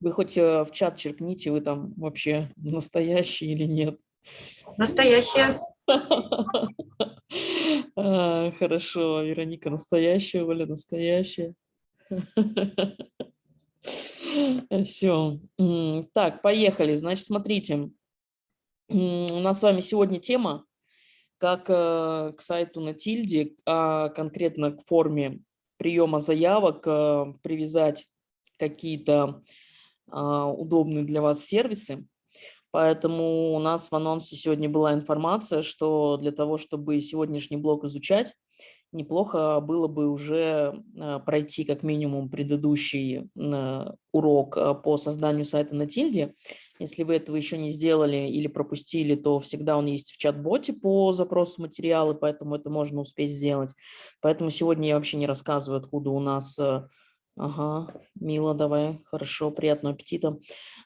Вы хоть э, в чат черкните, вы там вообще настоящий или нет. Настоящая. Хорошо, Вероника настоящая, Оля настоящая. Все. Так, поехали. Значит, смотрите. У нас с вами сегодня тема, как э, к сайту на тильде, а конкретно к форме приема заявок э, привязать какие-то удобные для вас сервисы. Поэтому у нас в анонсе сегодня была информация, что для того, чтобы сегодняшний блок изучать, неплохо было бы уже а, пройти как минимум предыдущий а, урок по созданию сайта на тильде. Если вы этого еще не сделали или пропустили, то всегда он есть в чат-боте по запросу материалы, поэтому это можно успеть сделать. Поэтому сегодня я вообще не рассказываю, откуда у нас Ага, мило, давай, хорошо, приятного аппетита.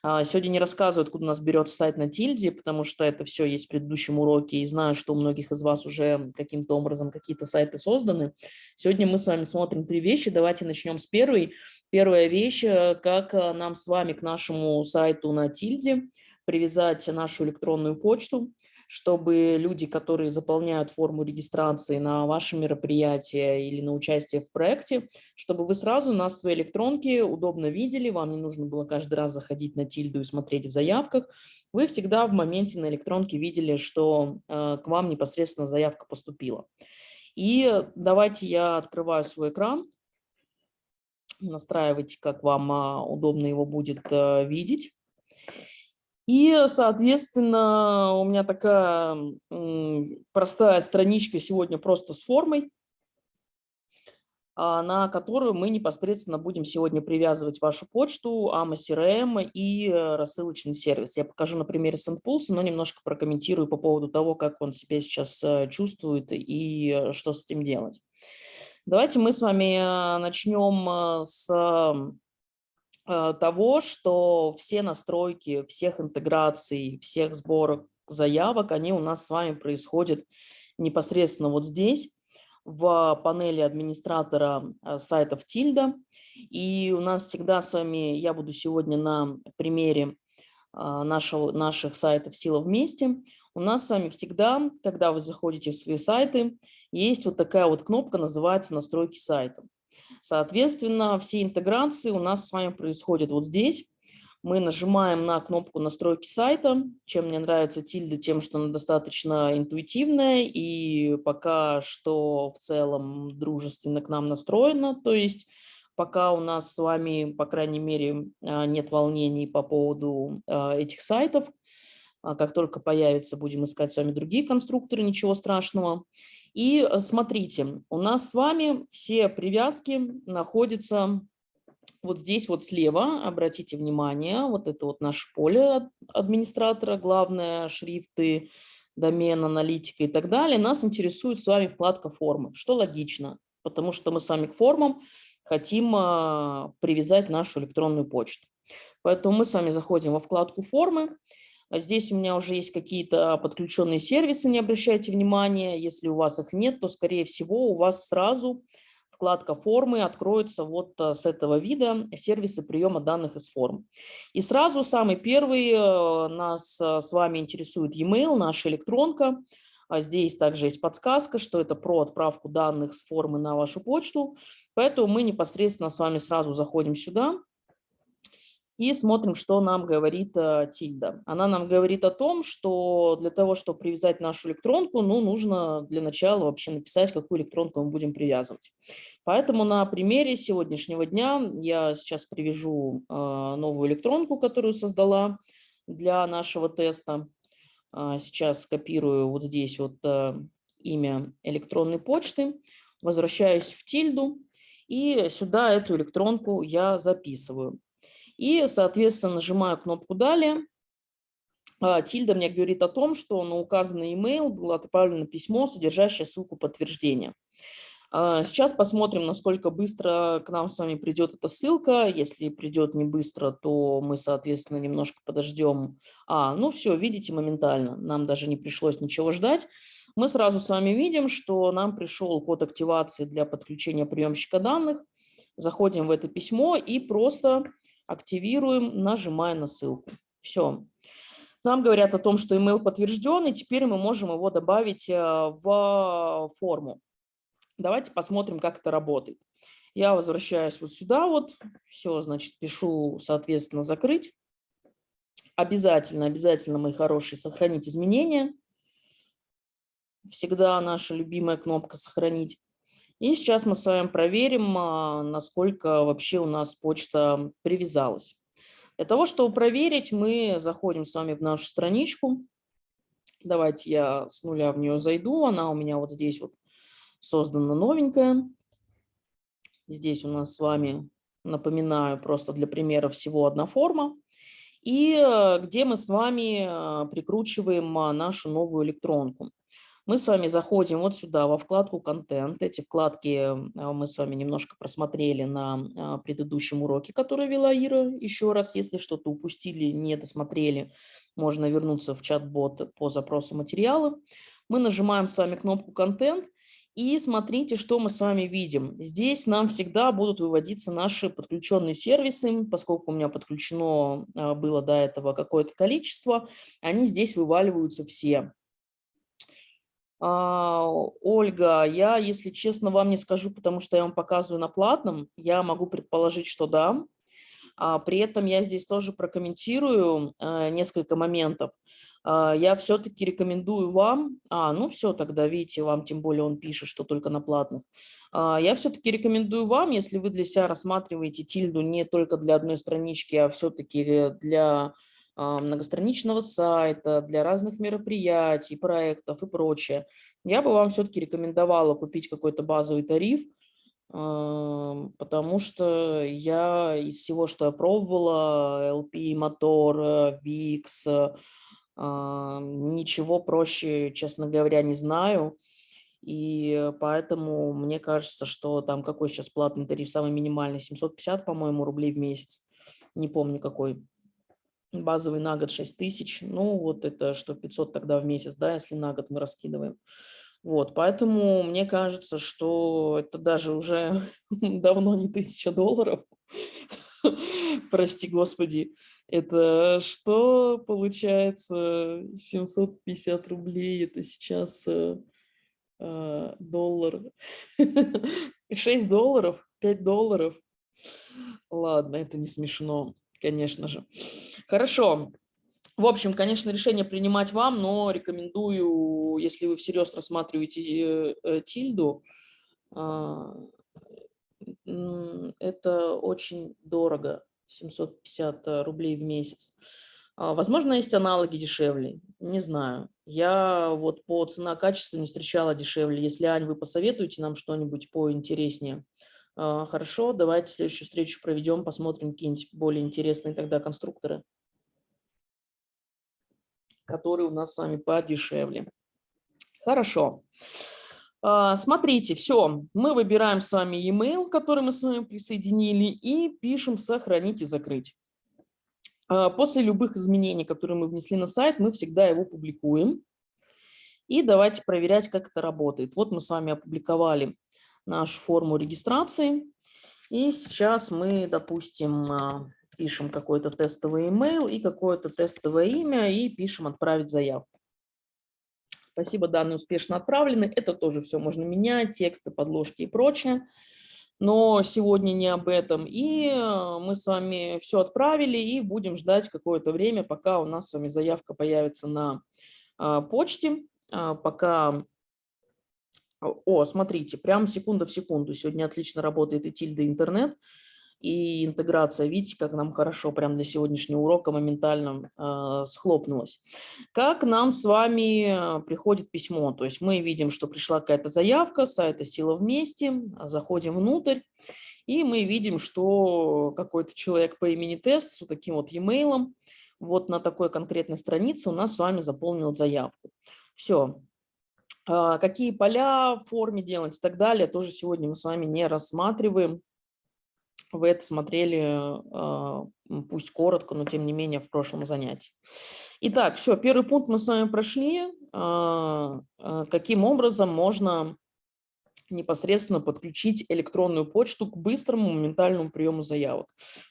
А, сегодня не рассказываю, откуда у нас берется сайт на тильде, потому что это все есть в предыдущем уроке, и знаю, что у многих из вас уже каким-то образом какие-то сайты созданы. Сегодня мы с вами смотрим три вещи, давайте начнем с первой. Первая вещь, э, как э, нам с вами к нашему сайту на тильде привязать нашу электронную почту чтобы люди, которые заполняют форму регистрации на ваше мероприятие или на участие в проекте, чтобы вы сразу на своей электронке удобно видели, вам не нужно было каждый раз заходить на тильду и смотреть в заявках, вы всегда в моменте на электронке видели, что э, к вам непосредственно заявка поступила. И давайте я открываю свой экран, настраивайте, как вам а, удобно его будет э, видеть. И, соответственно, у меня такая простая страничка сегодня просто с формой, а, на которую мы непосредственно будем сегодня привязывать вашу почту, AMA CRM и э, рассылочный сервис. Я покажу на примере SendPulse, но немножко прокомментирую по поводу того, как он себя сейчас э, чувствует и э, что с этим делать. Давайте мы с вами начнем с того, что все настройки всех интеграций, всех сборок заявок, они у нас с вами происходят непосредственно вот здесь, в панели администратора э, сайтов Тильда. И у нас всегда с вами, я буду сегодня на примере э, нашего, наших сайтов «Сила вместе». У нас с вами всегда, когда вы заходите в свои сайты, есть вот такая вот кнопка, называется «Настройки сайта». Соответственно, все интеграции у нас с вами происходят вот здесь. Мы нажимаем на кнопку настройки сайта. Чем мне нравится тильда, тем, что она достаточно интуитивная и пока что в целом дружественно к нам настроена. То есть пока у нас с вами, по крайней мере, а, нет волнений по поводу а, этих сайтов. А как только появится, будем искать с вами другие конструкторы, ничего страшного. И смотрите, у нас с вами все привязки находятся вот здесь вот слева, обратите внимание, вот это вот наше поле администратора, главное, шрифты, домен, аналитика и так далее. Нас интересует с вами вкладка формы, что логично, потому что мы с вами к формам хотим а, привязать нашу электронную почту. Поэтому мы с вами заходим во вкладку формы, здесь у меня уже есть какие-то подключенные сервисы, не обращайте внимания. Если у вас их нет, то, скорее всего, у вас сразу вкладка формы откроется вот э, с этого вида сервисы приема данных из форм. И сразу самый первый э, нас э, с вами интересует e-mail, наша электронка. А здесь также есть подсказка, что это про отправку данных с формы на вашу почту. Поэтому мы непосредственно с вами сразу заходим сюда и смотрим, что нам говорит э, Тильда. Она нам говорит о том, что для того, чтобы привязать нашу электронку, ну, нужно для начала вообще написать, какую электронку мы будем привязывать. Поэтому на примере сегодняшнего дня я сейчас привяжу э, новую электронку, которую создала для нашего теста. Э, сейчас скопирую вот здесь вот имя электронной почты, возвращаюсь в Тильду, и сюда эту электронку я записываю. И, соответственно, нажимаю кнопку «Далее». А, Тильда мне говорит о том, что на указанный email было отправлено письмо, содержащее ссылку подтверждения. А, сейчас посмотрим, насколько быстро к нам с вами придет эта ссылка. Если придет не быстро, то мы, соответственно, немножко подождем. А, ну все, видите, моментально. Нам даже не пришлось ничего ждать. Мы сразу с вами видим, что нам пришел код активации для подключения приемщика данных. Заходим в это письмо и просто активируем, нажимая на ссылку. Все. Нам говорят о том, что email подтвержден, и теперь мы можем его добавить э, в форму. Давайте посмотрим, как это работает. Я возвращаюсь вот сюда вот, все, значит, пишу, соответственно, закрыть. Обязательно, обязательно, мои хорошие, сохранить изменения. Всегда наша любимая кнопка «Сохранить». И сейчас мы с вами проверим, а, насколько вообще у нас почта привязалась. Для того, чтобы проверить, мы заходим с вами в нашу страничку. Давайте я с нуля в нее зайду. Она у меня вот здесь вот создана новенькая. Здесь у нас с вами, напоминаю, просто для примера всего одна форма. И э, где мы с вами э, прикручиваем а, нашу новую электронку. Мы с вами заходим вот сюда, во вкладку «Контент». Эти вкладки а, мы с вами немножко просмотрели на а, предыдущем уроке, который вела Ира. Еще раз, если что-то упустили, не досмотрели, можно вернуться в чат-бот по запросу материала. Мы нажимаем с вами кнопку «Контент». И смотрите, что мы с вами видим. Здесь нам всегда будут выводиться наши подключенные сервисы, поскольку у меня подключено а, было до этого какое-то количество, они здесь вываливаются все. А, Ольга, я, если честно, вам не скажу, потому что я вам показываю на платном. Я могу предположить, что да. А при этом я здесь тоже прокомментирую э, несколько моментов. А, я все-таки рекомендую вам, а, ну все, тогда видите, вам тем более он пишет, что только на платных. Я все-таки рекомендую вам, если вы для себя рассматриваете тильду не только для одной странички, а все-таки для а, многостраничного сайта, для разных мероприятий, проектов и прочее, я бы вам все-таки рекомендовала купить какой-то базовый тариф, а, потому что я из всего, что я пробовала, LP, Мотор, VIX, а, ничего проще, честно говоря, не знаю. И поэтому мне кажется, что там какой сейчас платный тариф, самый минимальный, 750, по-моему, рублей в месяц. Не помню какой базовый на год 6 тысяч, ну вот это что 500 тогда в месяц, да, если на год мы раскидываем. Вот, поэтому мне кажется, что это даже уже давно не тысяча долларов. Прости, Господи, это что получается 750 рублей, это сейчас э, э, доллар, 6 долларов, 5 долларов. Ладно, это не смешно конечно же. Хорошо. В общем, конечно, решение принимать вам, но рекомендую, если вы всерьез рассматриваете э, э, тильду, а, это очень дорого, 750 рублей в месяц. А, возможно, есть аналоги дешевле, не знаю. Я вот по цена-качеству не встречала дешевле. Если, Ань, вы посоветуете нам что-нибудь поинтереснее, хорошо, давайте следующую встречу проведем, посмотрим какие-нибудь более интересные тогда конструкторы, которые у нас с вами подешевле. Хорошо. А, смотрите, все, мы выбираем с вами e-mail, который мы с вами присоединили, и пишем «Сохранить и закрыть». А, после любых изменений, которые мы внесли на сайт, мы всегда его публикуем. И давайте проверять, как это работает. Вот мы с вами опубликовали нашу форму регистрации. И сейчас мы, допустим, а, пишем какой-то тестовый email и какое-то тестовое имя и пишем «Отправить заявку». Спасибо, данные успешно отправлены. Это тоже все можно менять, тексты, подложки и прочее. Но сегодня не об этом. И а, мы с вами все отправили и будем ждать какое-то время, пока у нас с вами заявка появится на а, почте, пока о, смотрите, прям секунда в секунду. Сегодня отлично работает и тильда интернет, и интеграция. Видите, как нам хорошо прям для сегодняшнего урока моментально э, схлопнулась. Как нам с вами приходит письмо? То есть мы видим, что пришла какая-то заявка, сайта «Сила вместе», заходим внутрь, и мы видим, что какой-то человек по имени Тест с вот таким вот e-mail вот на такой конкретной странице у нас с вами заполнил заявку. Все, а, какие поля в форме делать и так далее, тоже сегодня мы с вами не рассматриваем. Вы это смотрели, а, пусть коротко, но тем не менее в прошлом занятии. Итак, все, первый пункт мы с вами прошли. А, каким образом можно непосредственно подключить электронную почту к быстрому моментальному приему заявок.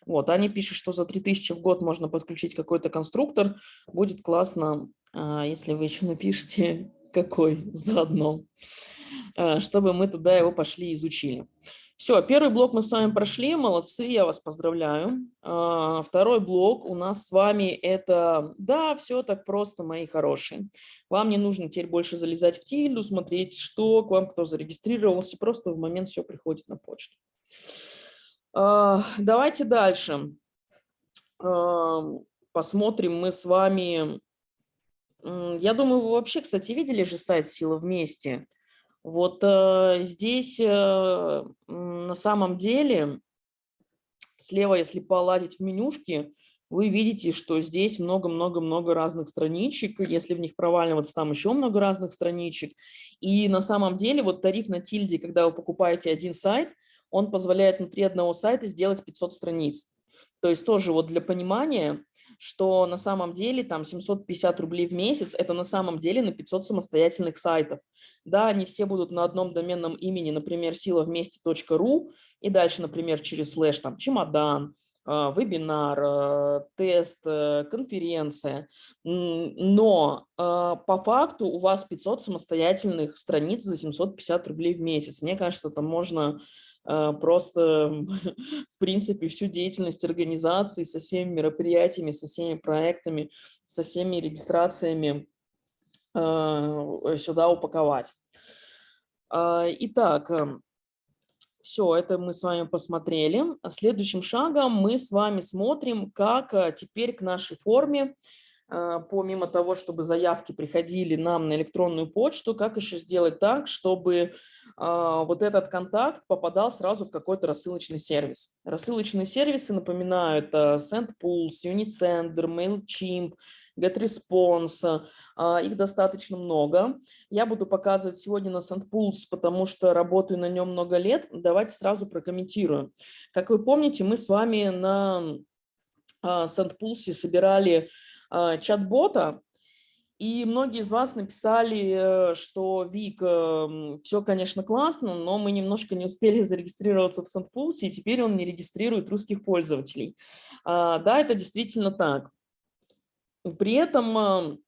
Вот, Аня пишет, что за 3000 в год можно подключить какой-то конструктор. Будет классно, а, если вы еще напишите, какой заодно, а, чтобы мы туда его пошли изучили. Все, первый блок мы с вами прошли, молодцы, я вас поздравляю. А, второй блок у нас с вами это, да, все так просто, мои хорошие. Вам не нужно теперь больше залезать в тильду, смотреть, что к вам кто зарегистрировался, просто в момент все приходит на почту. А, давайте дальше. Посмотрим мы с вами, я думаю, вы вообще, кстати, видели же сайт «Сила вместе»? Вот э, здесь э, на самом деле слева, если полазить в менюшки, вы видите, что здесь много-много-много разных страничек. Если в них проваливаться, там еще много разных страничек. И на самом деле вот тариф на тильде, когда вы покупаете один сайт, он позволяет внутри одного сайта сделать 500 страниц. То есть тоже вот для понимания, что на самом деле там 750 рублей в месяц, это на самом деле на 500 самостоятельных сайтов. Да, они все будут на одном доменном имени, например, силавместе.ру, и дальше, например, через слэш там чемодан, а, вебинар, а, тест, э, конференция. Но а, по факту у вас 500 самостоятельных страниц за 750 рублей в месяц. Мне кажется, там можно а, просто, в принципе, всю деятельность организации со всеми мероприятиями, со всеми проектами, со всеми регистрациями а, сюда упаковать. А, итак, эм, все, это мы с вами посмотрели. Следующим шагом мы с вами смотрим, как теперь к нашей форме а, помимо того, чтобы заявки приходили нам на электронную почту, как еще сделать так, чтобы а, вот этот контакт попадал сразу в какой-то рассылочный сервис. Рассылочные сервисы напоминают а, SendPulse, Unisender, MailChimp, GetResponse, их достаточно много. Я буду показывать сегодня на SendPulse, потому что работаю на нем много лет. Давайте сразу прокомментирую. Как вы помните, мы с вами на SendPulse собирали а, чат-бота, и многие из вас написали, э, что Вик, эм, все, конечно, классно, но мы немножко не успели зарегистрироваться в SendPulse, и теперь он не регистрирует русских пользователей. А, да, это действительно так. При этом эм,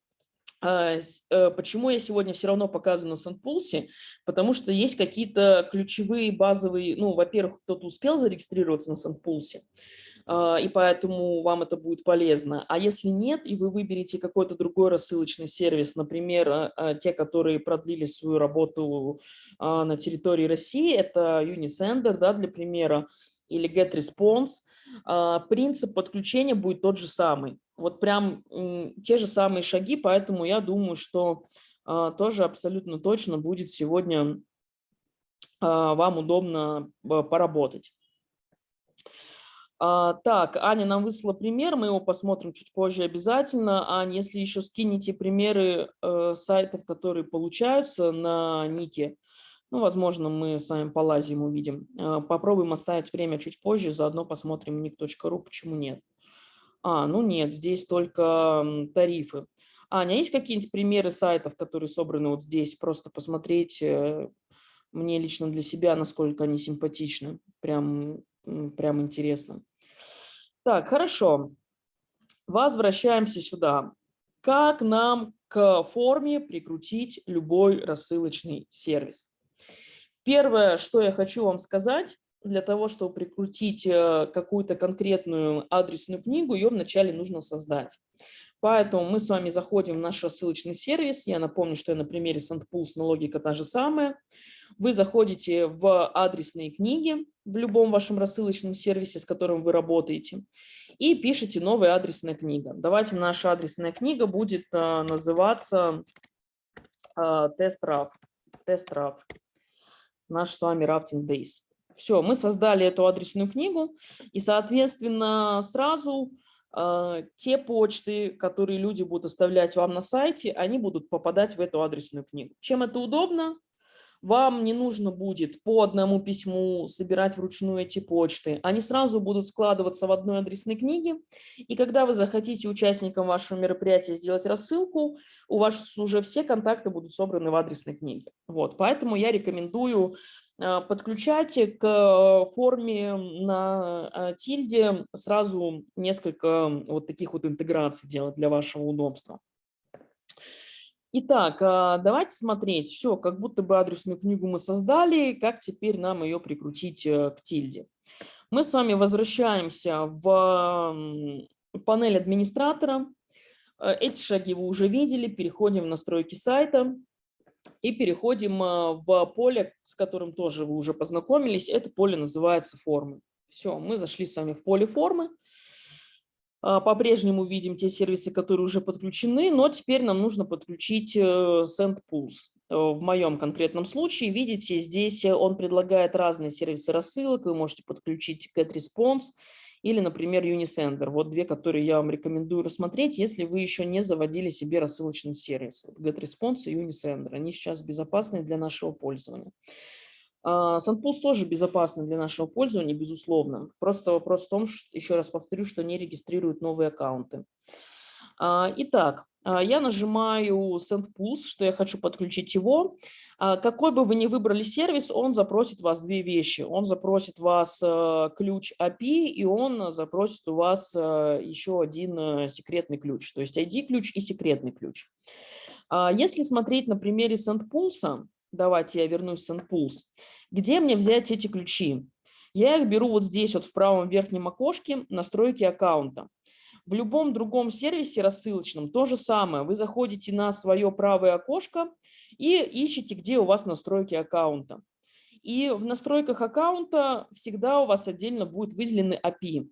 э, Почему я сегодня все равно показываю на SendPulse? Потому что есть какие-то ключевые базовые, ну, во-первых, кто-то успел зарегистрироваться на а, и поэтому вам это будет полезно. А если нет, и вы выберете какой-то другой рассылочный сервис, например, а, а, те, которые продлили свою работу на территории России, это Unisender, да, для примера, или GetResponse, принцип подключения будет тот же самый. Вот прям те же самые шаги, поэтому я думаю, что тоже абсолютно точно будет сегодня вам удобно поработать. А, так, Аня нам выслала пример, мы его посмотрим чуть позже обязательно. Аня, если еще скинете примеры э, сайтов, которые получаются на Нике, ну, возможно, мы с вами полазим, увидим. Э, попробуем оставить время чуть позже, заодно посмотрим ник.ру, почему нет. А, ну нет, здесь только тарифы. Аня, есть какие-нибудь примеры сайтов, которые собраны вот здесь? Просто посмотреть э, мне лично для себя, насколько они симпатичны. Прям, прям интересно. Так, хорошо. Возвращаемся сюда. Как нам к форме прикрутить любой рассылочный сервис? Первое, что я хочу вам сказать, для того, чтобы прикрутить э, какую-то конкретную адресную книгу, ее вначале нужно создать. Поэтому мы с вами заходим в наш рассылочный сервис. Я напомню, что я на примере SendPulse, но логика та же самая. Вы заходите в адресные книги в любом вашем рассылочном сервисе, с которым вы работаете, и пишите новая адресная книга. Давайте наша адресная книга будет а, называться а, тест-раф. Тест-раф. Наш с вами Rafting Days. Все, мы создали эту адресную книгу, и, соответственно, сразу э, те почты, которые люди будут оставлять вам на сайте, они будут попадать в эту адресную книгу. Чем это удобно? Вам не нужно будет по одному письму собирать вручную эти почты. Они сразу будут складываться в одной адресной книге. И когда вы захотите участникам вашего мероприятия сделать рассылку, у вас уже все контакты будут собраны в адресной книге. Вот, поэтому я рекомендую а, подключайте к форме на а, тильде сразу несколько вот таких вот интеграций делать для вашего удобства. Итак, давайте смотреть. Все, как будто бы адресную книгу мы создали. Как теперь нам ее прикрутить э, к тильде? Мы с вами возвращаемся в панель администратора. Э, эти шаги вы уже видели. Переходим в настройки сайта и переходим э, в поле, с которым тоже вы уже познакомились. Это поле называется формы. Все, мы зашли с вами в поле формы. А, по-прежнему видим те сервисы, которые уже подключены, но теперь нам нужно подключить э, SendPulse. В моем конкретном случае, видите, здесь он предлагает разные сервисы рассылок. Вы можете подключить GetResponse или, например, Unisender. Вот две, которые я вам рекомендую рассмотреть, если вы еще не заводили себе рассылочный сервис. GetResponse и Unisender. Они сейчас безопасны для нашего пользования. А, тоже безопасный для нашего пользования, безусловно. Просто вопрос в том, что, еще раз повторю, что не регистрируют новые аккаунты. А, итак, а, я нажимаю Send что я хочу подключить его. Какой бы вы ни выбрали сервис, он запросит вас две вещи. Он запросит вас э, ключ API, и он запросит у вас э, еще один э, секретный ключ, то есть ID-ключ и секретный ключ. Если смотреть на примере SendPulse, давайте я вернусь в SendPulse, где мне взять эти ключи? Я их беру вот здесь, вот в правом верхнем окошке настройки аккаунта. В любом другом сервисе рассылочном то же самое. Вы заходите на свое правое окошко и ищете, где у вас настройки аккаунта. И в настройках аккаунта всегда у вас отдельно будет выделены API.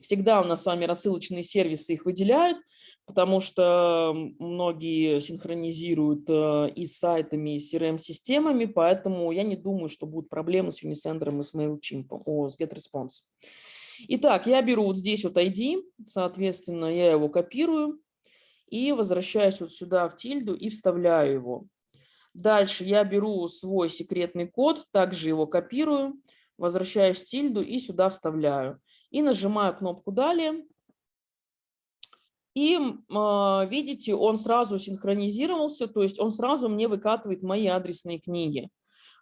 Всегда у нас с вами рассылочные сервисы их выделяют, потому что многие синхронизируют э, и с сайтами, и с CRM-системами, поэтому я не думаю, что будут проблемы с Unisender и с MailChimp, о, с GetResponse. Итак, я беру вот здесь вот ID, соответственно, я его копирую и возвращаюсь вот сюда в тильду и вставляю его. Дальше я беру свой секретный код, также его копирую, возвращаюсь в тильду и сюда вставляю. И нажимаю кнопку «Далее». И э, видите, он сразу синхронизировался, то есть он сразу мне выкатывает мои адресные книги.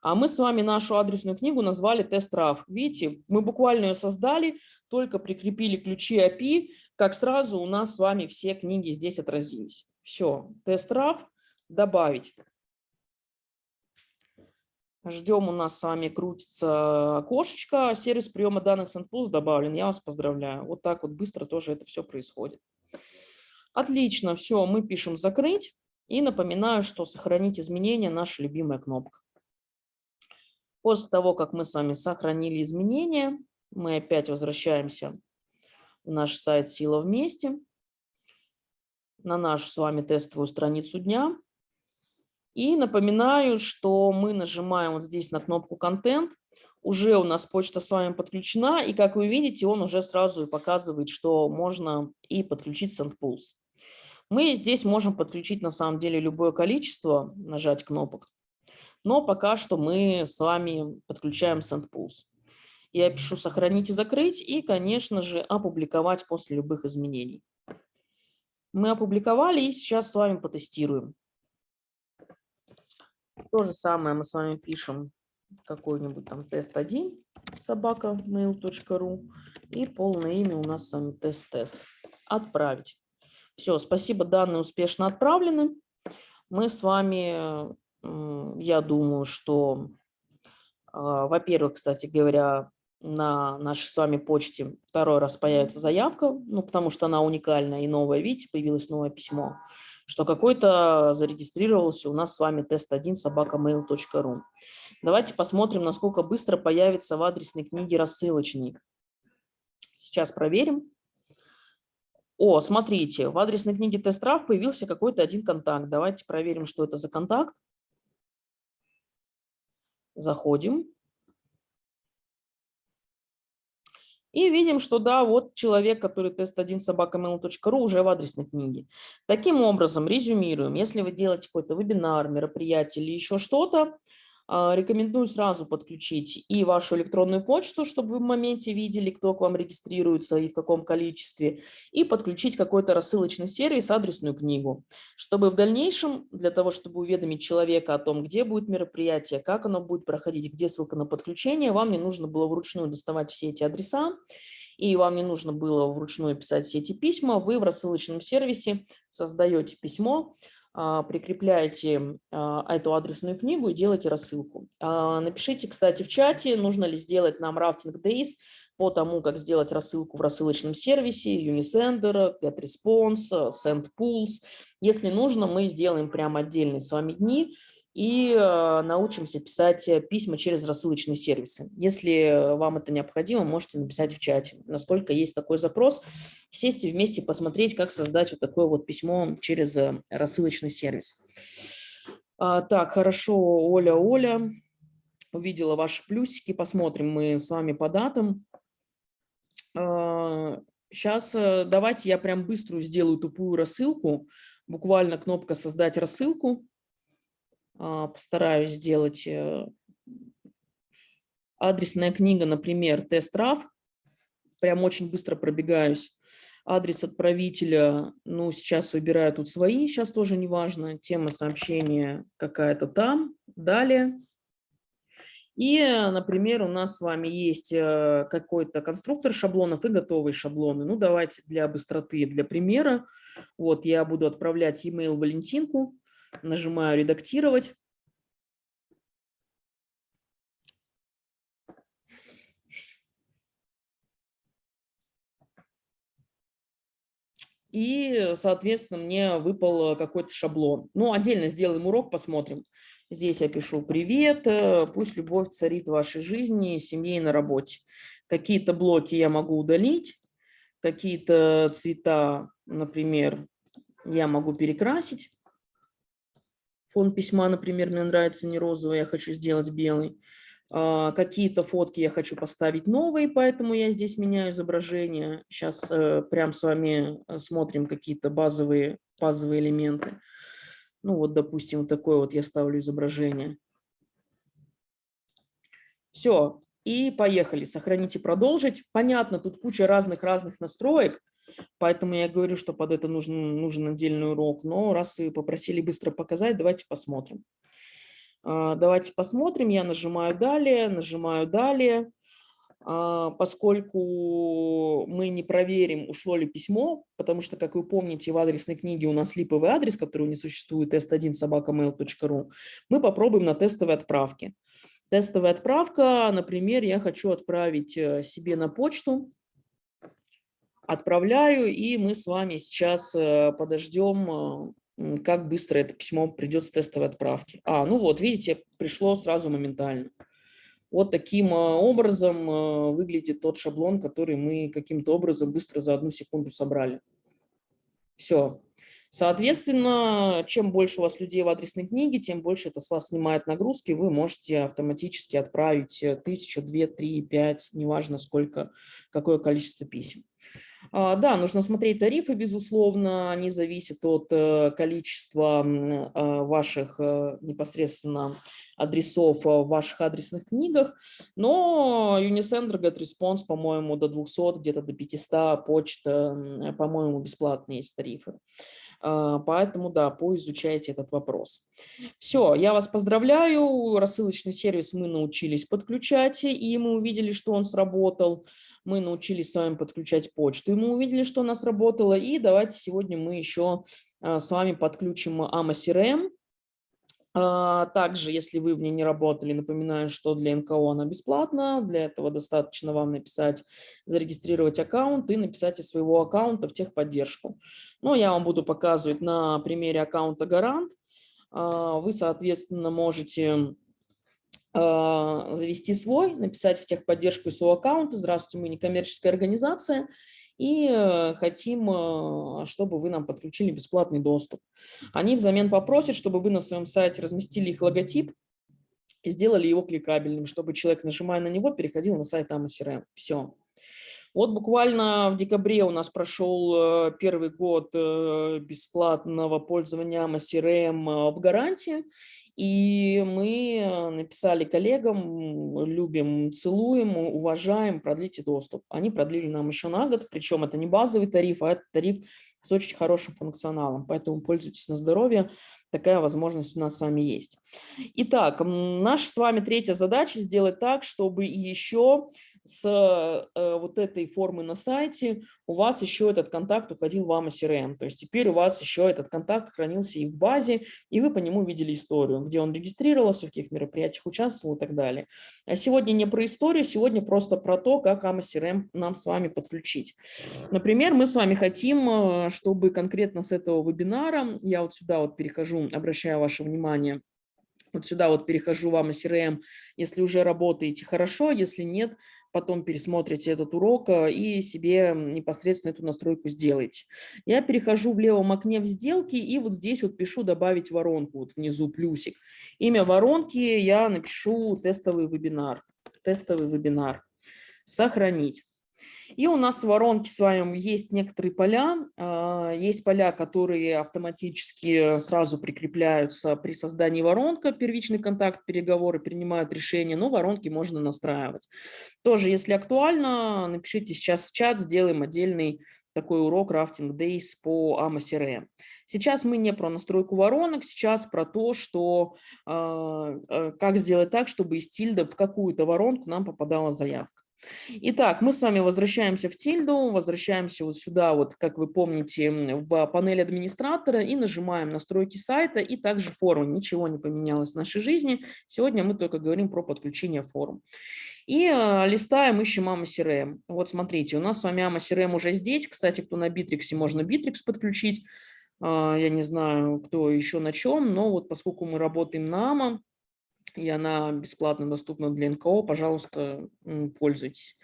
А мы с вами нашу адресную книгу назвали тест-RAF. Видите, мы буквально ее создали, только прикрепили ключи API, как сразу у нас с вами все книги здесь отразились. Все, тест-RAF, добавить. Ждем, у нас с вами крутится окошечко, сервис приема данных SendPulse добавлен. Я вас поздравляю. Вот так вот быстро тоже это все происходит. Отлично, все, мы пишем «Закрыть». И напоминаю, что сохранить изменения – наша любимая кнопка. После того, как мы с вами сохранили изменения, мы опять возвращаемся в наш сайт «Сила вместе», на нашу с вами тестовую страницу дня. И напоминаю, что мы нажимаем вот здесь на кнопку «Контент». Уже у нас почта с вами подключена, и как вы видите, он уже сразу показывает, что можно и подключить SendPulse. Мы здесь можем подключить на самом деле любое количество, нажать кнопок но пока что мы с вами подключаем SendPulse. Я пишу «Сохранить и закрыть» и, конечно же, опубликовать после любых изменений. Мы опубликовали и сейчас с вами потестируем. То же самое мы с вами пишем какой-нибудь там тест1 собака mail.ru и полное имя у нас с вами тест-тест. Отправить. Все, спасибо, данные успешно отправлены. Мы с вами я думаю, что, а, во-первых, кстати говоря, на нашей с вами почте второй раз появится заявка, ну, потому что она уникальная и новая, видите, появилось новое письмо, что какой-то зарегистрировался у нас с вами тест1 собакамейл.ру. Давайте посмотрим, насколько быстро появится в адресной книге рассылочный. Сейчас проверим. О, смотрите, в адресной книге тест-трав появился какой-то один контакт. Давайте проверим, что это за контакт. Заходим. И видим, что да, вот человек, который тест1 собакамейл.ру уже в адресной книге. Таким образом, резюмируем, если вы делаете какой-то вебинар, мероприятие или еще что-то, рекомендую сразу подключить и вашу электронную почту, чтобы вы в моменте видели, кто к вам регистрируется и в каком количестве, и подключить какой-то рассылочный сервис, адресную книгу, чтобы в дальнейшем, для того, чтобы уведомить человека о том, где будет мероприятие, как оно будет проходить, где ссылка на подключение, вам не нужно было вручную доставать все эти адреса, и вам не нужно было вручную писать все эти письма, вы в рассылочном сервисе создаете письмо, а, прикрепляете а, эту адресную книгу и делаете рассылку. А, напишите, кстати, в чате, нужно ли сделать нам Rafting Days по тому, как сделать рассылку в рассылочном сервисе, Unisender, GetResponse, SendPools. Если нужно, мы сделаем прямо отдельные с вами дни, и э, научимся писать э, письма через рассылочные сервисы. Если вам это необходимо, можете написать в чате, насколько есть такой запрос, сесть и вместе посмотреть, как создать вот такое вот письмо через э, рассылочный сервис. А, так, хорошо, Оля, Оля, увидела ваши плюсики, посмотрим мы с вами по датам. Сейчас давайте я прям быструю сделаю тупую рассылку, буквально кнопка «Создать рассылку», а, постараюсь сделать э, адресная книга, например, тест-раф. Прям очень быстро пробегаюсь. Адрес отправителя, ну, сейчас выбираю тут свои, сейчас тоже не важно. Тема сообщения какая-то там. Далее. И, например, у нас с вами есть э, какой-то конструктор шаблонов и готовые шаблоны. Ну, давайте для быстроты, для примера. Вот я буду отправлять e-mail Валентинку нажимаю «Редактировать». И, соответственно, мне выпал какой-то шаблон. Ну, отдельно сделаем урок, посмотрим. Здесь я пишу «Привет, э, пусть любовь царит в вашей жизни, семье и на работе». Какие-то блоки я могу удалить, какие-то цвета, например, я могу перекрасить. Фон письма, например, мне нравится не розовый, я хочу сделать белый. А, какие-то фотки я хочу поставить новые, поэтому я здесь меняю изображение. Сейчас э, прям с вами э, смотрим какие-то базовые, базовые элементы. Ну вот, допустим, вот такое вот я ставлю изображение. Все, и поехали. Сохранить и продолжить. Понятно, тут куча разных-разных настроек. Поэтому я говорю, что под это нужен, нужен отдельный урок. Но раз вы попросили быстро показать, давайте посмотрим. А, давайте посмотрим. Я нажимаю «Далее», нажимаю «Далее». А, поскольку мы не проверим, ушло ли письмо, потому что, как вы помните, в адресной книге у нас липовый адрес, который не существует, test1 собакамейл.ру, мы попробуем на тестовой отправке. Тестовая отправка, например, я хочу отправить э, себе на почту отправляю, и мы с вами сейчас э, подождем, э, как быстро это письмо придет с тестовой отправки. А, ну вот, видите, пришло сразу моментально. Вот таким э, образом выглядит тот шаблон, который мы каким-то образом быстро за одну секунду собрали. Все. Соответственно, чем больше у вас людей в адресной книге, тем больше это с вас снимает нагрузки. Вы можете автоматически отправить тысячу, две, три, пять, неважно сколько, какое количество писем. А, да, нужно смотреть тарифы, безусловно, они зависят от э, количества а, ваших э, непосредственно адресов в ваших адресных книгах, но Unisender GetResponse, по-моему, до 200, где-то до 500, почта, по-моему, бесплатные есть тарифы. А, поэтому, да, поизучайте этот вопрос. Все, я вас поздравляю. Рассылочный сервис мы научились подключать, и мы увидели, что он сработал мы научились с вами подключать почту, и мы увидели, что у нас работало. И давайте сегодня мы еще а, с вами подключим AMA CRM. А, также, если вы в ней не работали, напоминаю, что для НКО она бесплатна. Для этого достаточно вам написать, зарегистрировать аккаунт и написать из своего аккаунта в техподдержку. Но я вам буду показывать на примере аккаунта Гарант. А, вы, соответственно, можете а, завести свой, написать в техподдержку своего аккаунта. Здравствуйте, мы некоммерческая организация и э, хотим, э, чтобы вы нам подключили бесплатный доступ. Они взамен попросят, чтобы вы на своем сайте разместили их логотип и сделали его кликабельным, чтобы человек, нажимая на него, переходил на сайт AMA Все. Вот буквально в декабре у нас прошел э, первый год бесплатного пользования AMA в гарантии, И мы написали коллегам, любим, целуем, уважаем, продлите доступ. Они продлили нам еще на год, причем это не базовый тариф, а это тариф с очень хорошим функционалом, поэтому пользуйтесь на здоровье, такая возможность у нас с вами есть. Итак, наша с вами третья задача сделать так, чтобы еще с э, вот этой формы на сайте у вас еще этот контакт уходил в AMA CRM. То есть теперь у вас еще этот контакт хранился и в базе, и вы по нему видели историю, где он регистрировался, в каких мероприятиях участвовал и так далее. А сегодня не про историю, сегодня просто про то, как AMA CRM нам с вами подключить. Например, мы с вами хотим, э, чтобы конкретно с этого вебинара, я вот сюда вот перехожу, обращаю ваше внимание, вот сюда вот перехожу вам и CRM, если уже работаете хорошо, если нет, потом пересмотрите этот урок э, и себе непосредственно эту настройку сделаете. Я перехожу в левом окне в сделки и вот здесь вот пишу добавить воронку, вот внизу плюсик. Имя воронки я напишу тестовый вебинар, тестовый вебинар, сохранить. И у нас в воронке с вами есть некоторые поля. А, есть поля, которые автоматически сразу прикрепляются при создании воронка, первичный контакт, переговоры, принимают решения, но воронки можно настраивать. Тоже, если актуально, напишите сейчас в чат, сделаем отдельный такой урок Rafting Days по AMA CRM. Сейчас мы не про настройку воронок, сейчас про то, что э, как сделать так, чтобы из тильда в какую-то воронку нам попадала заявка. Итак, мы с вами возвращаемся в тильду, возвращаемся вот сюда, вот как вы помните, в панель администратора и нажимаем настройки сайта и также формы. Ничего не поменялось в нашей жизни. Сегодня мы только говорим про подключение форм. И э, листаем, ищем AMA CRM. Вот смотрите, у нас с вами AMA CRM уже здесь. Кстати, кто на Bittrex, можно Bittrex подключить. Э, я не знаю, кто еще на чем, но вот поскольку мы работаем на AMA, и она бесплатно доступна для НКО, пожалуйста, пользуйтесь.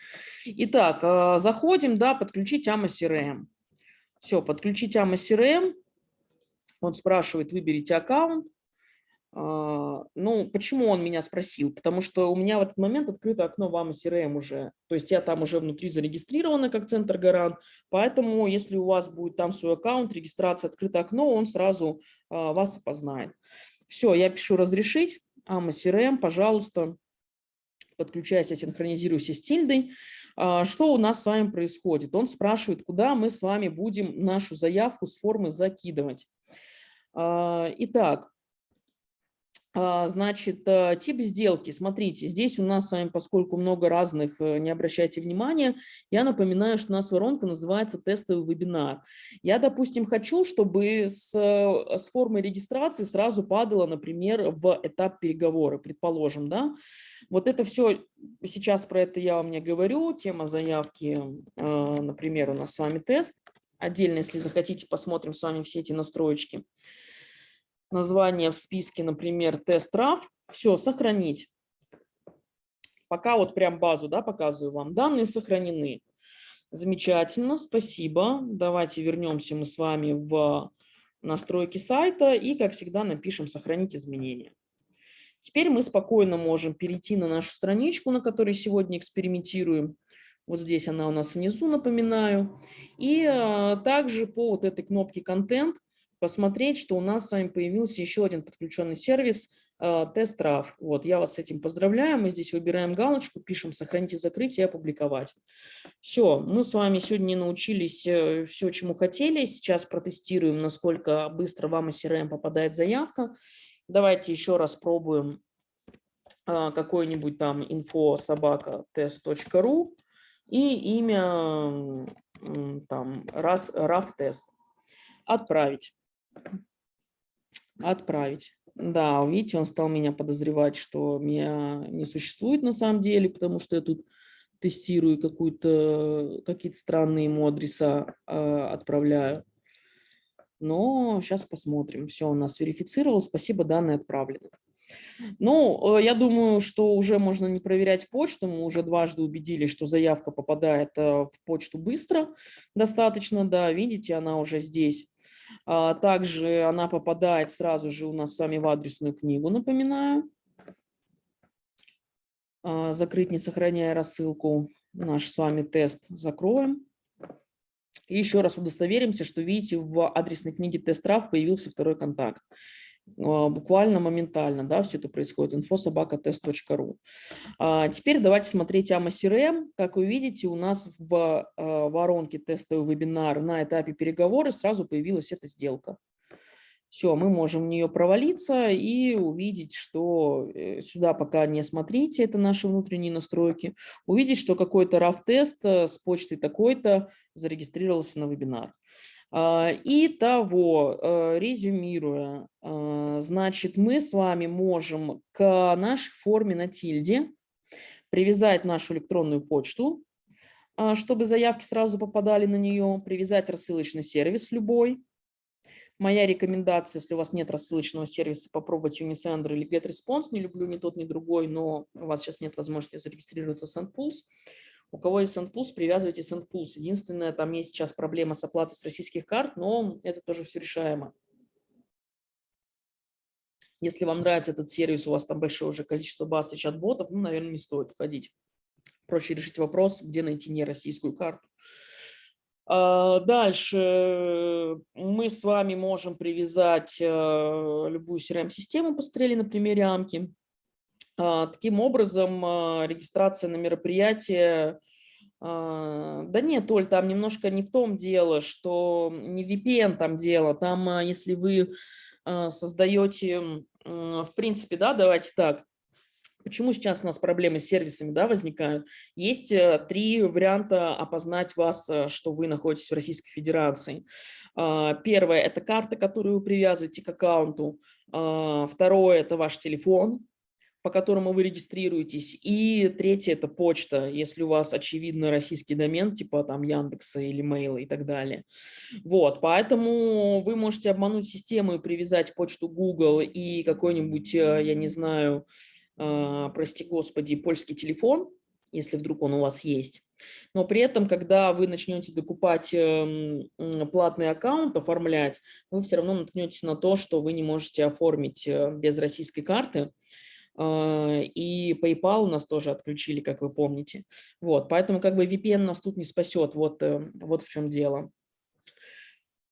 Итак, а, заходим, да, подключить AMA CRM. Все, подключить AMA CRM. Он спрашивает, выберите аккаунт. А, ну, почему он меня спросил? Потому что у меня в этот момент открыто окно в AMA CRM уже. То есть я там уже внутри зарегистрирована как центр гарант. Поэтому, если у вас будет там свой аккаунт, регистрация, открыто окно, он сразу а, вас опознает. Все, я пишу «разрешить». AMA CRM, пожалуйста, подключайся, синхронизируйся с тильдой. А, что у нас с вами происходит? Он спрашивает, куда мы с вами будем нашу заявку с формы закидывать. А, итак, значит, э, тип сделки. Смотрите, здесь у нас с вами, поскольку много разных, э, не обращайте внимания, я напоминаю, что у нас воронка называется тестовый вебинар. Я, допустим, хочу, чтобы с, э, с формой регистрации сразу падало, например, в этап переговоры, предположим, да. Вот это все, сейчас про это я вам не говорю, тема заявки, например, у нас с вами тест. Отдельно, если захотите, посмотрим с вами все эти настроечки название в списке, например, тест-RAF, все, сохранить. Пока вот прям базу да, показываю вам. Данные сохранены. Замечательно, спасибо. Давайте вернемся мы с вами в настройки сайта и, как всегда, напишем «Сохранить изменения». Теперь мы спокойно можем перейти на нашу страничку, на которой сегодня экспериментируем. Вот здесь она у нас внизу, напоминаю. И а, также по вот этой кнопке «Контент» посмотреть, что у нас с вами появился еще один подключенный сервис э, тест-RAF. Вот, я вас с этим поздравляю. Мы здесь выбираем галочку, пишем «Сохранить и закрыть» и «Опубликовать». Все, мы с вами сегодня научились э, все, чему хотели. Сейчас протестируем, насколько быстро вам из CRM попадает заявка. Давайте еще раз пробуем э, какой-нибудь там info собака test.ru и имя там раз RAF тест. Отправить. Отправить. Да, видите, он стал меня подозревать, что меня не существует на самом деле, потому что я тут тестирую какие-то странные ему адреса э, отправляю. Но сейчас посмотрим. Все, у нас верифицировал. Спасибо, данные отправлены. Ну, э, я думаю, что уже можно не проверять почту. Мы уже дважды убедились, что заявка попадает э, в почту быстро достаточно. Да, видите, она уже здесь. А, также она попадает сразу же у нас с вами в адресную книгу, напоминаю. А, закрыть, не сохраняя рассылку. Наш с вами тест закроем. И еще раз удостоверимся, что, видите, в адресной книге тест-трав появился второй контакт. А, буквально моментально, да, все это происходит, infosobakatest.ru. А теперь давайте смотреть AMA CRM. Как вы видите, у нас в а, воронке тестовый вебинар на этапе переговоры сразу появилась эта сделка. Все, мы можем в нее провалиться и увидеть, что э, сюда пока не смотрите, это наши внутренние настройки, увидеть, что какой-то RAF-тест э, с почтой такой-то зарегистрировался на вебинар. А, итого, э, резюмируя, значит, мы с вами можем к нашей форме на тильде привязать нашу электронную почту, а, чтобы заявки сразу попадали на нее, привязать рассылочный сервис любой, Моя рекомендация, если у вас нет рассылочного сервиса, попробовать Unisender или GetResponse. Не люблю ни тот, ни другой, но у вас сейчас нет возможности зарегистрироваться в SendPulse. У кого есть SendPulse, привязывайте SendPulse. Единственное, там есть сейчас проблема с оплатой с российских карт, но это тоже все решаемо. Если вам нравится этот сервис, у вас там большое уже количество баз и чат-ботов, ну, наверное, не стоит уходить. Проще решить вопрос, где найти нероссийскую карту. А, дальше мы с вами можем привязать э, любую CRM-систему, посмотрели на примере Амки. А, таким образом, а, регистрация на мероприятие, да нет, Оль, там немножко не в том дело, что не VPN там дело, там если вы создаете, в принципе, да, давайте так, Почему сейчас у нас проблемы с сервисами да, возникают? Есть э, три варианта опознать вас, э, что вы находитесь в Российской Федерации. А, первое – это карта, которую вы привязываете к аккаунту. А, второе – это ваш телефон, по которому вы регистрируетесь. И третье – это почта, если у вас, очевидно, российский домен, типа там Яндекса или Мейла и так далее. Вот, поэтому вы можете обмануть систему и привязать почту Google и какой-нибудь, э, я не знаю, а, прости господи, польский телефон, если вдруг он у вас есть. Но при этом, когда вы начнете докупать эм, платный аккаунт, оформлять, вы все равно наткнетесь на то, что вы не можете оформить э, без российской карты. А, и PayPal у нас тоже отключили, как вы помните. Вот, поэтому как бы VPN нас тут не спасет. Вот, э, вот в чем дело.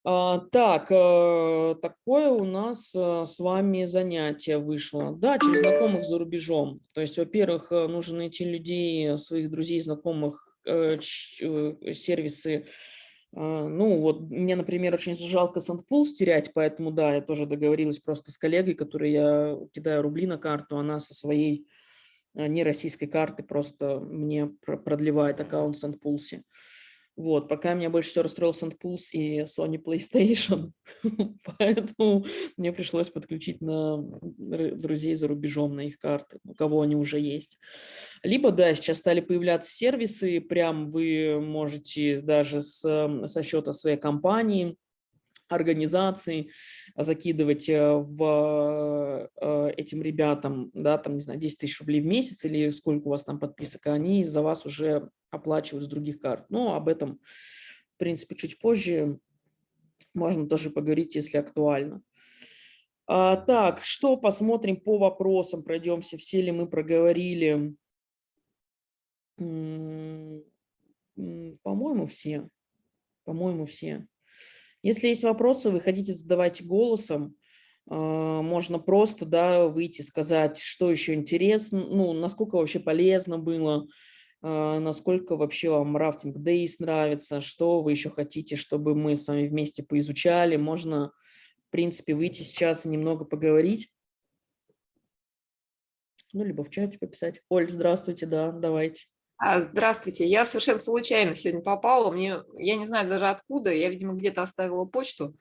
А, так, э, такое у нас э, с вами занятие вышло. Да, через знакомых за рубежом. То есть, во-первых, э, нужно найти людей, своих друзей, знакомых, сервисы. Ну, вот мне, например, очень жалко Сандпулс терять, поэтому, да, я тоже договорилась просто с коллегой, которой я кидаю рубли на карту, она со своей нероссийской карты просто мне продлевает аккаунт в Сандпулсе. Вот, пока меня больше всего расстроил SandPulse и Sony PlayStation, поэтому мне пришлось подключить на друзей за рубежом на их карты, у кого они уже есть. Либо, да, сейчас стали появляться сервисы, прям вы можете даже с, со счета своей компании организаций, закидывать э, в э, этим ребятам, да, там, не знаю, 10 тысяч рублей в месяц или сколько у вас там подписок, а они за вас уже оплачивают с других карт. Но об этом, в принципе, чуть позже можно тоже поговорить, если актуально. А, так, что посмотрим по вопросам, пройдемся, все ли мы проговорили. По-моему, все. По-моему, все. Если есть вопросы, вы хотите задавать голосом, а, можно просто да, выйти, сказать, что еще интересно, ну, насколько вообще полезно было, а, насколько вообще вам рафтинг Days нравится, что вы еще хотите, чтобы мы с вами вместе поизучали. Можно, в принципе, выйти сейчас и немного поговорить. Ну, либо в чате пописать. Оль, здравствуйте, да, давайте. А, здравствуйте, я совершенно случайно сегодня попала, мне, я не знаю даже откуда, я, видимо, где-то оставила почту,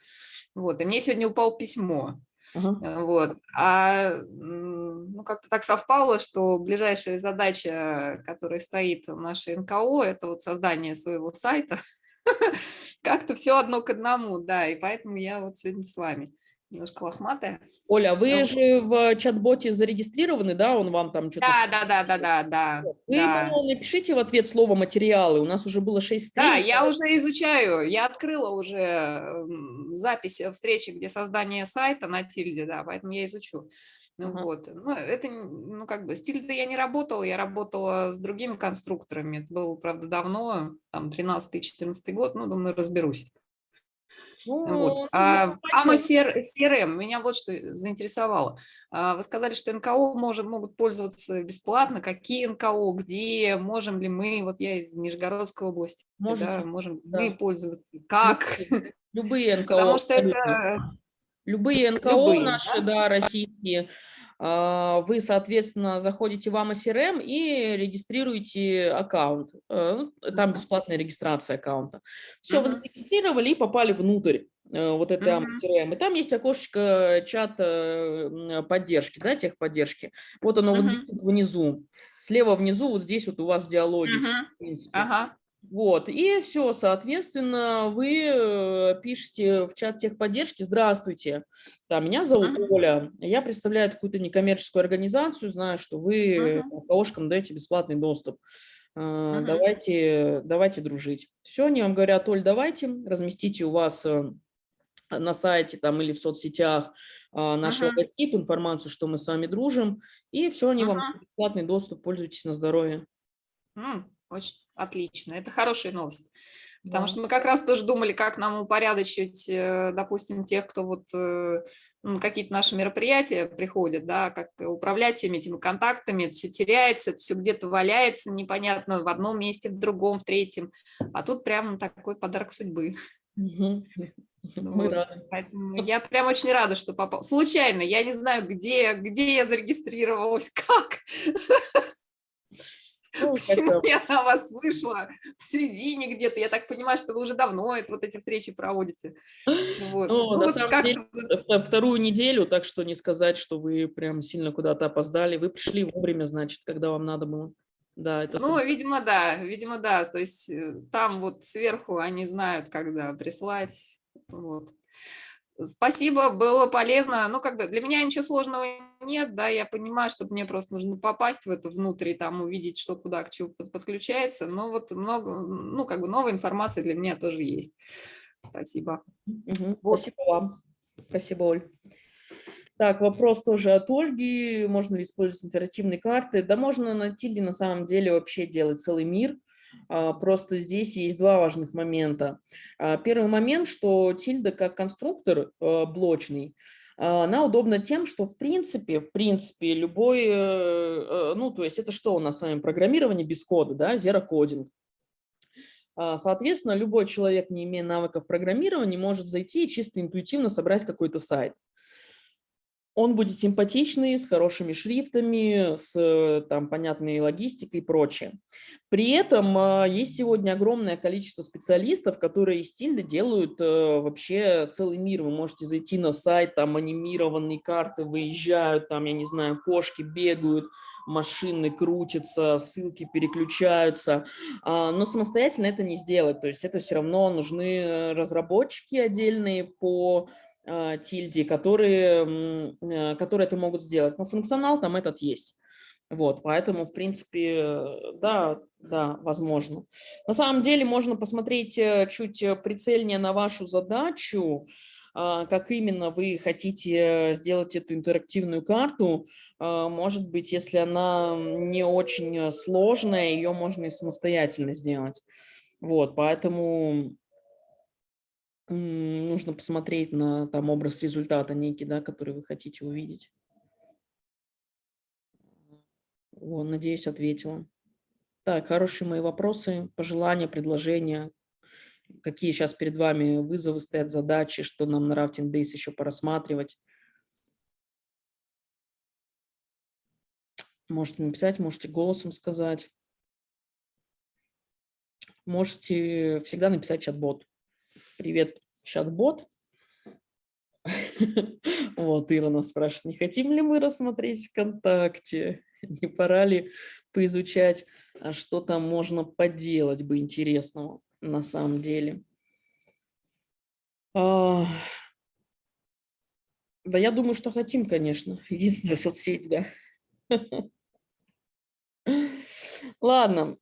вот, и мне сегодня упало письмо, uh -huh. вот, а ну, как-то так совпало, что ближайшая задача, которая стоит в нашей НКО, это вот создание своего сайта, как-то все одно к одному, да, и поэтому я вот сегодня с вами немножко лохматая. Оля, вы же в чат-боте зарегистрированы, да? Он вам там что-то... Да, да, да, да, да, да. Вы да. напишите в ответ слово «материалы». У нас уже было 6 встреч. Да, я уже изучаю. Я открыла уже запись встречи, где создание сайта на тильде, да, поэтому я изучу. Ну, ага. вот. ну, это, ну, как бы, стиль-то я не работала, я работала с другими конструкторами. Это было, правда, давно, там, 13-14 год, ну, думаю, разберусь. Ну, вот. а, AMA CRM, меня вот что заинтересовало. А, вы сказали, что НКО может, могут пользоваться бесплатно. Какие НКО, где, можем ли мы, вот я из Нижегородской области, да, можем да. мы пользоваться, как? Любые НКО. Потому что это... Любые НКО Любые, наши, да, да российские, вы, соответственно, заходите в AMA и регистрируете аккаунт. Э, ну, там бесплатная регистрация аккаунта. Все, вы зарегистрировали и попали внутрь э, вот этой -huh. И там есть окошечко чата поддержки, да, техподдержки. Вот оно uh -huh. вот здесь внизу. Слева внизу, вот здесь вот у вас диалоги. Uh -huh. в принципе. Ага. Вот, и все, соответственно, вы э, пишете в чат техподдержки «Здравствуйте, да, меня зовут -huh. Оля, я представляю какую-то некоммерческую организацию, знаю, что вы uh -huh. КОшкам даете бесплатный доступ, uh -huh. давайте, давайте дружить». Все, они вам говорят, Оль, давайте, разместите у вас э, на сайте там или в соцсетях наш -huh. логотип, информацию, что мы с вами дружим, и все, они -huh. вам бесплатный доступ, пользуйтесь на здоровье. Mm. Очень отлично. Это хорошая новость. Потому да. что мы как раз тоже думали, как нам упорядочить, э, допустим, тех, кто вот э, ну, какие-то наши мероприятия приходят, да, как управлять всеми этими контактами, это все теряется, это все где-то валяется, непонятно, в одном месте, в другом, в третьем. А тут прям такой подарок судьбы. Вот. Я прям очень рада, что попал. Случайно, я не знаю, где, где я зарегистрировалась, как. Ну, Почему я на вас вышла в середине где-то? Я так понимаю, что вы уже давно это, вот эти встречи проводите. Вот. Ну, ну, на вот самом деле, вторую неделю, так что не сказать, что вы прям сильно куда-то опоздали. Вы пришли вовремя, значит, когда вам надо было. Да, это... Ну, видимо, да, видимо, да. То есть э, там вот сверху они знают, когда прислать. Вот. Спасибо, было полезно. Ну, как бы для меня ничего сложного нет, да, я понимаю, что мне просто нужно попасть в это внутрь, там увидеть, что куда к чему подключается, но вот много, ну, как бы новая информация для меня тоже есть. Спасибо. Угу, вот. Спасибо вам. Спасибо, Оль. Так, вопрос тоже от Ольги. Можно ли использовать интерактивные карты? Да можно на Тильде на самом деле вообще делать целый мир. А, просто здесь есть два важных момента. А, первый момент, что тильда как конструктор а, блочный, она удобна тем, что в принципе, в принципе, любой, э, э, ну, то есть это что у нас с вами, программирование без кода, да, coding. Соответственно, любой человек, не имея навыков программирования, может зайти и чисто интуитивно собрать какой-то сайт он будет симпатичный, с хорошими шрифтами, с э, там, понятной логистикой и прочее. При этом а, есть сегодня огромное количество специалистов, которые стиля делают э, вообще целый мир. Вы можете зайти на сайт, там анимированные карты выезжают, там, я не знаю, кошки бегают, машины крутятся, ссылки переключаются, а, но самостоятельно это не сделать. То есть это все равно нужны э, разработчики отдельные по а, тильде, которые, э, которые это могут сделать. Но функционал там этот есть. Вот, поэтому, в принципе, да, да, возможно. На самом деле можно посмотреть э, чуть прицельнее на вашу задачу, а, как именно вы хотите сделать эту интерактивную карту. А, может быть, если она не очень сложная, ее можно и самостоятельно сделать. Вот, поэтому нужно посмотреть на там образ результата некий, да, который вы хотите увидеть. Вот, надеюсь, ответила. Так, хорошие мои вопросы, пожелания, предложения. Какие сейчас перед вами вызовы стоят, задачи, что нам на Rafting Days еще порассматривать. Можете написать, можете голосом сказать. Можете всегда написать чат-бот. Привет, чат-бот. Вот, Ира нас спрашивает, не хотим ли мы рассмотреть ВКонтакте? Не пора ли поизучать, а что там можно поделать бы интересного на самом деле? А... Да я думаю, что хотим, конечно. Единственная соцсеть, да. Ладно.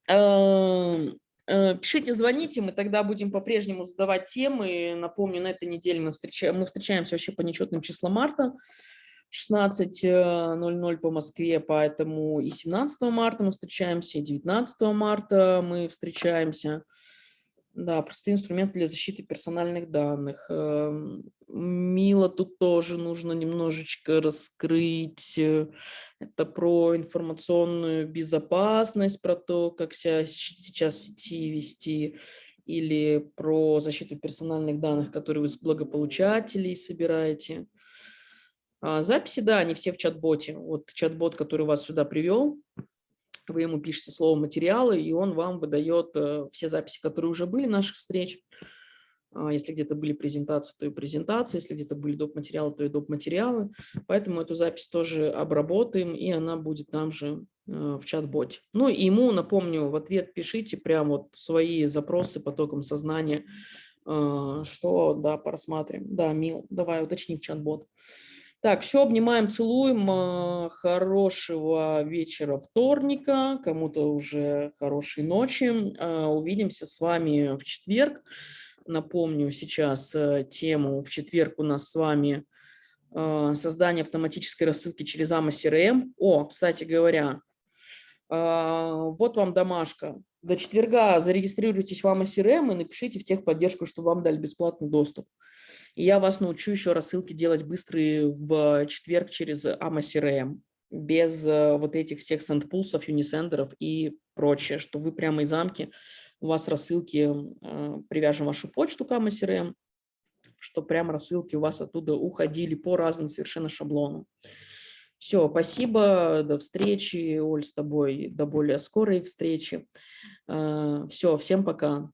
Э, пишите, звоните, мы тогда будем по-прежнему задавать темы. Напомню, на этой неделе мы, встречаем, мы встречаемся вообще по нечетным числам марта. 16.00 э, по Москве, поэтому и 17 марта мы встречаемся, и 19 марта мы встречаемся. Да, простые инструменты для защиты персональных данных. Эм, Мило тут тоже нужно немножечко раскрыть. э, Это про информационную безопасность, про то, как себя сейчас в сети вести, или про защиту персональных данных, которые вы с благополучателей собираете. А, Записи, да, они все в чат-боте. Вот чат-бот, который вас сюда привел, вы ему пишете слово материалы, и он вам выдает э, все записи, которые уже были наших встреч. А, Если где-то были презентации, то и презентации, если где-то были доп. материалы, то и доп. материалы. Поэтому эту запись тоже обработаем, и она будет там же э, в чат-боте. Ну и ему, напомню, в ответ пишите прям вот свои запросы потоком сознания, э, что, да, просматриваем. Да, Мил, давай уточни в чат-бот. Так, все, обнимаем, целуем. э, Хорошего вечера вторника, кому-то уже хорошей ночи. Э, Увидимся с вами в четверг. Напомню сейчас э, тему. В четверг у нас с вами э, создание автоматической рассылки через AMA CRM. О, кстати говоря, вот вам домашка. До четверга зарегистрируйтесь в AMA CRM и напишите в техподдержку, чтобы вам дали бесплатный доступ. И я вас научу еще рассылки делать быстрые в четверг через AMA CRM, без э, вот этих всех сендпулсов, юнисендеров и прочее, что вы прямо из замки, у вас рассылки, э, привяжем вашу почту к AMA CRM, что прямо рассылки у вас оттуда уходили по разным совершенно шаблонам. Все, спасибо, до встречи, Оль, с тобой, до более скорой встречи. Все, всем пока.